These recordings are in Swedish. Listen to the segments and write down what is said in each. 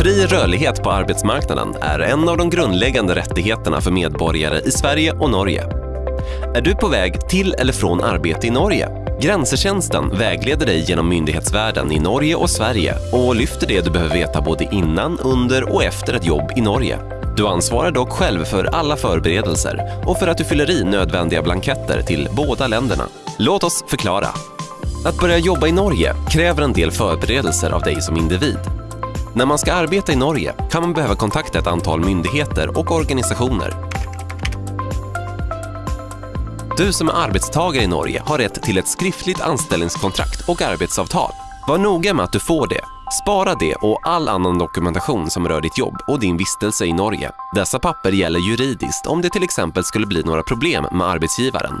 Fri rörlighet på arbetsmarknaden är en av de grundläggande rättigheterna för medborgare i Sverige och Norge. Är du på väg till eller från arbete i Norge? Grensetjänsten vägleder dig genom myndighetsvärlden i Norge och Sverige och lyfter det du behöver veta både innan, under och efter ett jobb i Norge. Du ansvarar dock själv för alla förberedelser och för att du fyller i nödvändiga blanketter till båda länderna. Låt oss förklara. Att börja jobba i Norge kräver en del förberedelser av dig som individ. När man ska arbeta i Norge kan man behöva kontakta ett antal myndigheter och organisationer. Du som är arbetstagare i Norge har rätt till ett skriftligt anställningskontrakt och arbetsavtal. Var noga med att du får det. Spara det och all annan dokumentation som rör ditt jobb och din vistelse i Norge. Dessa papper gäller juridiskt om det till exempel skulle bli några problem med arbetsgivaren.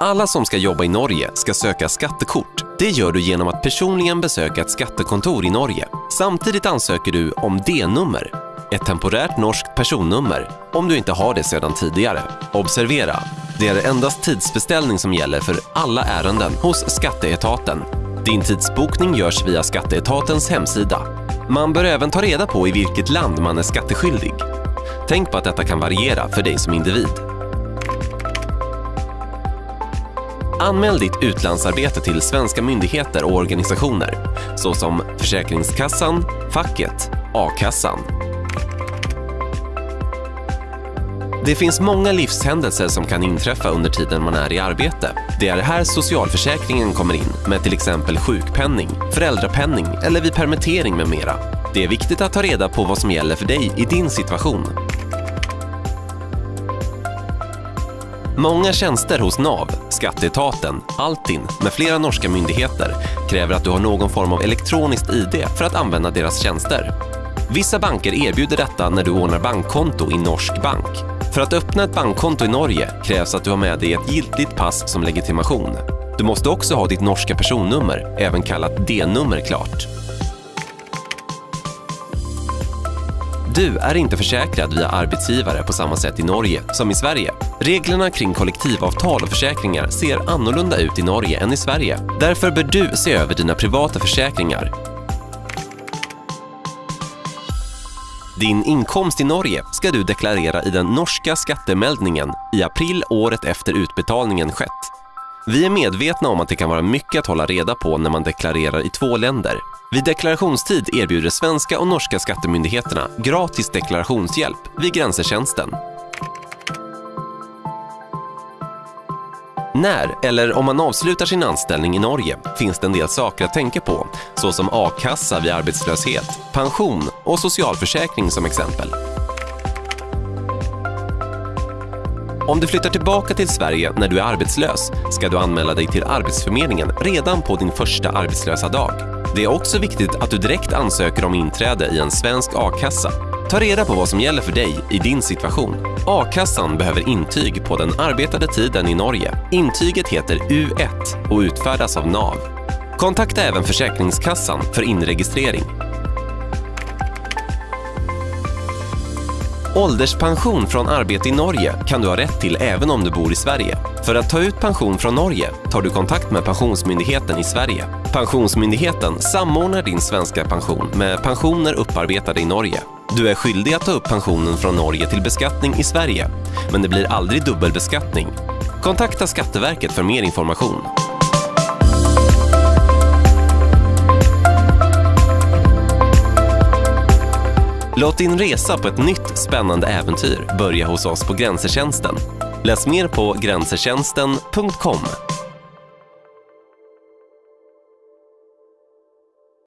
Alla som ska jobba i Norge ska söka skattekort. Det gör du genom att personligen besöka ett skattekontor i Norge. Samtidigt ansöker du om D-nummer, ett temporärt norskt personnummer, om du inte har det sedan tidigare. Observera! Det är endast tidsbeställning som gäller för alla ärenden hos Skatteetaten. Din tidsbokning görs via Skatteetatens hemsida. Man bör även ta reda på i vilket land man är skatteskyldig. Tänk på att detta kan variera för dig som individ. Anmäl ditt utlandsarbete till svenska myndigheter och organisationer såsom Försäkringskassan, facket, a-kassan. Det finns många livshändelser som kan inträffa under tiden man är i arbete. Det är här socialförsäkringen kommer in med till exempel sjukpenning, föräldrapenning eller vid permittering med mera. Det är viktigt att ta reda på vad som gäller för dig i din situation. Många tjänster hos NAV, Skatteetaten, Altin med flera norska myndigheter kräver att du har någon form av elektroniskt ID för att använda deras tjänster. Vissa banker erbjuder detta när du ordnar bankkonto i norsk bank. För att öppna ett bankkonto i Norge krävs att du har med dig ett giltigt pass som legitimation. Du måste också ha ditt norska personnummer, även kallat D-nummer, klart. Du är inte försäkrad via arbetsgivare på samma sätt i Norge som i Sverige. Reglerna kring kollektivavtal och försäkringar ser annorlunda ut i Norge än i Sverige. Därför bör du se över dina privata försäkringar. Din inkomst i Norge ska du deklarera i den norska skattemeldningen i april året efter utbetalningen skett. Vi är medvetna om att det kan vara mycket att hålla reda på när man deklarerar i två länder. Vid deklarationstid erbjuder svenska och norska skattemyndigheterna gratis deklarationshjälp vid Grensetjänsten. När, eller om man avslutar sin anställning i Norge, finns det en del saker att tänka på, såsom a-kassa vid arbetslöshet, pension och socialförsäkring som exempel. Om du flyttar tillbaka till Sverige när du är arbetslös ska du anmäla dig till Arbetsförmedlingen redan på din första arbetslösa dag. Det är också viktigt att du direkt ansöker om inträde i en svensk a-kassa. Ta reda på vad som gäller för dig i din situation. A-kassan behöver intyg på den arbetade tiden i Norge. Intyget heter U1 och utfärdas av NAV. Kontakta även Försäkringskassan för inregistrering. Ålderspension från arbete i Norge kan du ha rätt till även om du bor i Sverige. För att ta ut pension från Norge tar du kontakt med Pensionsmyndigheten i Sverige. Pensionsmyndigheten samordnar din svenska pension med pensioner upparbetade i Norge. Du är skyldig att ta upp pensionen från Norge till beskattning i Sverige, men det blir aldrig dubbelbeskattning. Kontakta Skatteverket för mer information. Låt din resa på ett nytt spännande äventyr börja hos oss på Grensetjänsten. Läs mer på grensetjänsten.com